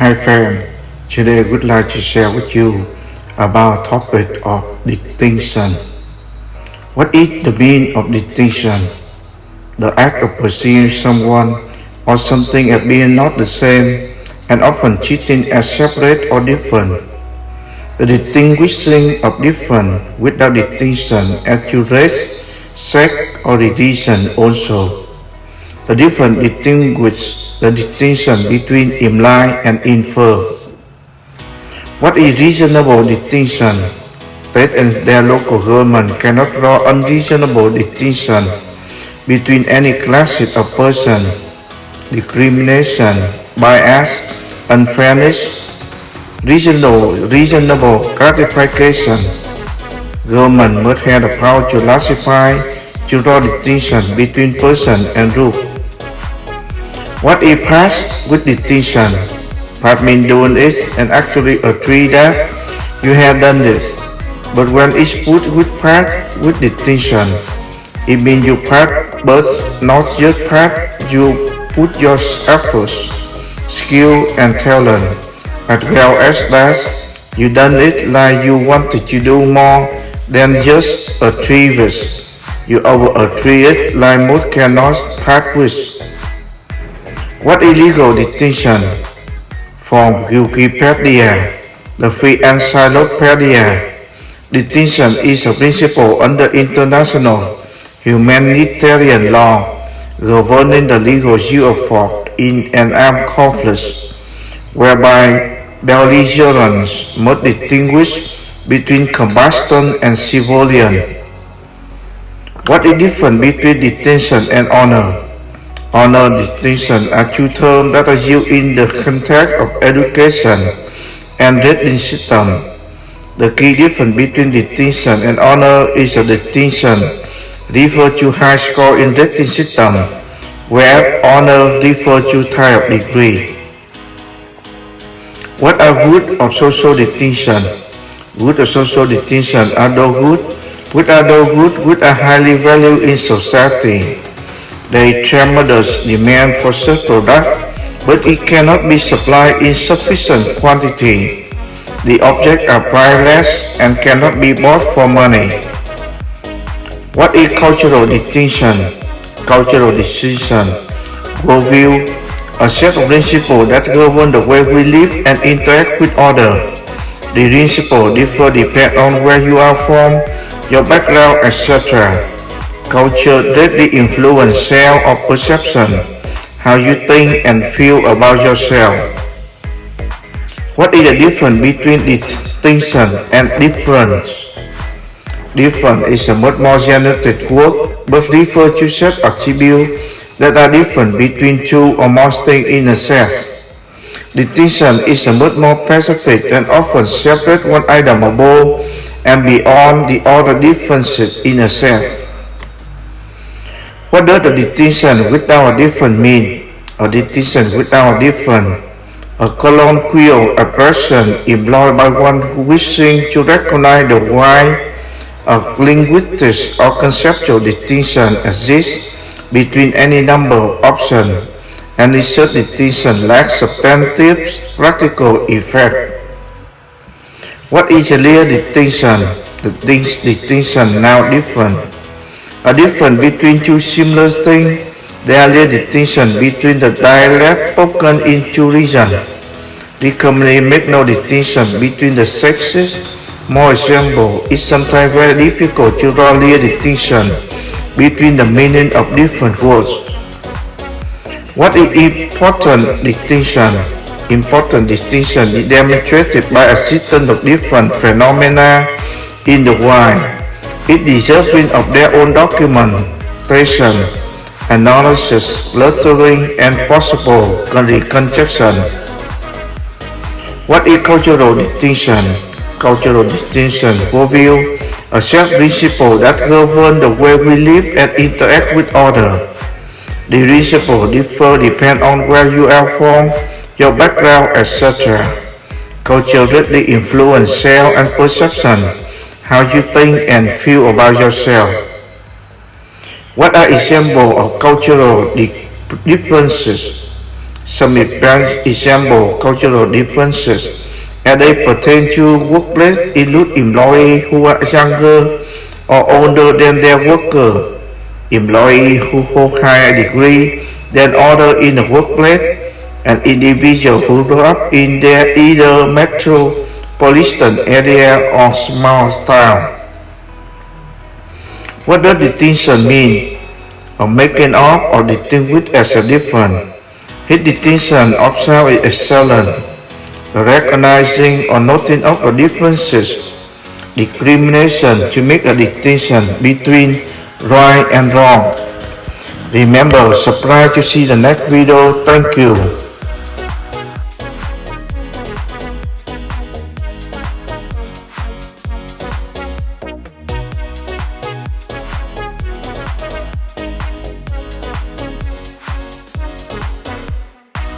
Hi fam, today I would like to share with you about topic of distinction. What is the meaning of distinction? The act of perceiving someone or something as being not the same and often treating as separate or different. The distinguishing of different without distinction as to race, sex or religion also. The difference distinguish the distinction between imply and infer. What is reasonable distinction? State and their local government cannot draw unreasonable distinction between any classes of person, discrimination, bias, unfairness, reasonable, reasonable gratification. Government must have the power to classify, to draw distinction between person and group. What is past with distinction? Past means doing it and actually agree that you have done this. But when it's put with past with distinction, it means you part but not just part, you put your efforts, skill and talent, as well as that you done it like you wanted to do more than just achieve it. You over-achieve it like most cannot part with. What illegal distinction? From Wikipedia, the free encyclopedia, distinction is a principle under international humanitarian law governing the legal use of force in an armed conflict, whereby belligerents must distinguish between combatant and civilian. What is different between detention and honor? Honor distinction are two terms that are used in the context of education and rating system. The key difference between distinction and honor is a distinction refers to high score in rating system, where honor refers to type of degree. What are good of social distinction? Good of social distinction are those good, which are those good which are highly valued in society. Is tremendous demand for such product, but it cannot be supplied in sufficient quantity. The objects are priceless and cannot be bought for money. What is cultural distinction? Cultural distinction, worldview, a set of principles that govern the way we live and interact with others. The principles differ depending on where you are from, your background, etc. Culture deeply influences self of perception, how you think and feel about yourself. What is the difference between distinction and difference? Different is a much more genetic word, but refers to set attributes that are different between two or more things in a set. Distinction is a much more specific and often separate one item above and beyond the other differences in a set. What does the distinction without a different mean? A distinction without a different. A colloquial expression employed by one wishing to recognize the why a linguistic or conceptual distinction exists between any number of options, and such distinction lacks substantive practical effect. What is a real distinction? The distinction now different a difference between two similar things, there are distinction between the dialect spoken in two regions. We commonly make no distinction between the sexes. More example, it's sometimes very difficult to draw clear distinction between the meaning of different words. What is important distinction? Important distinction is demonstrated by a system of different phenomena in the world it deserving of their own documentation, analysis, lettering, and possible reconstruction. What is cultural distinction? Cultural distinction reveals a set principle that govern the way we live and interact with others. The principle differ depend on where you are from, your background, etc. Culture greatly influence self and perception how you think and feel about yourself. What are examples of cultural differences? Some example cultural differences as they pertain to workplace include employees who are younger or older than their worker, employees who hold higher degree than others in the workplace, and individuals who grow up in their either metropolitan area or small town. What does distinction mean? Or making up or distinguish as a different. His distinction of self is excellent. Recognizing or noting of the differences. Discrimination to make a distinction between right and wrong. Remember, subscribe to see the next video. Thank you.